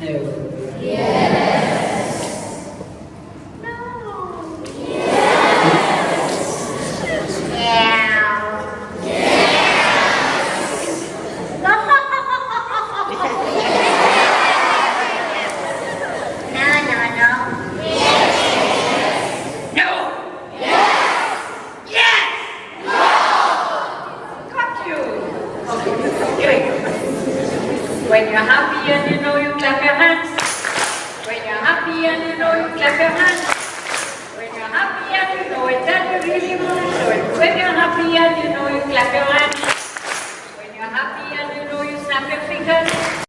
No. No. When you're happy and you know you clap your hands. When you're happy and you know you clap your hands. When you're happy and you know it that you really want. When you're happy and you know you clap your hands. When you're happy and you know you snap your fingers.